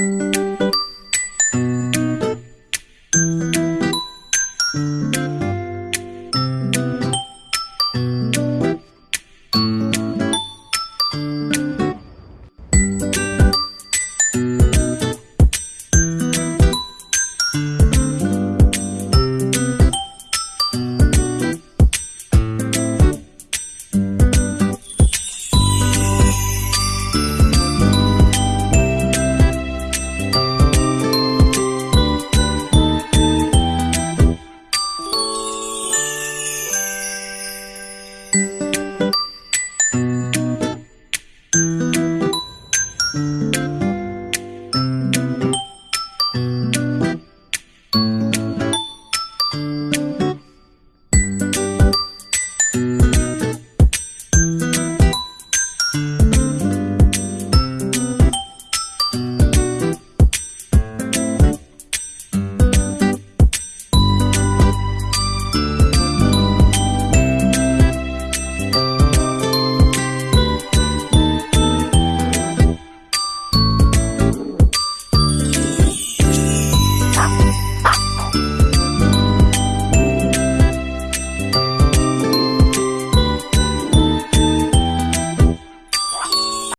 Música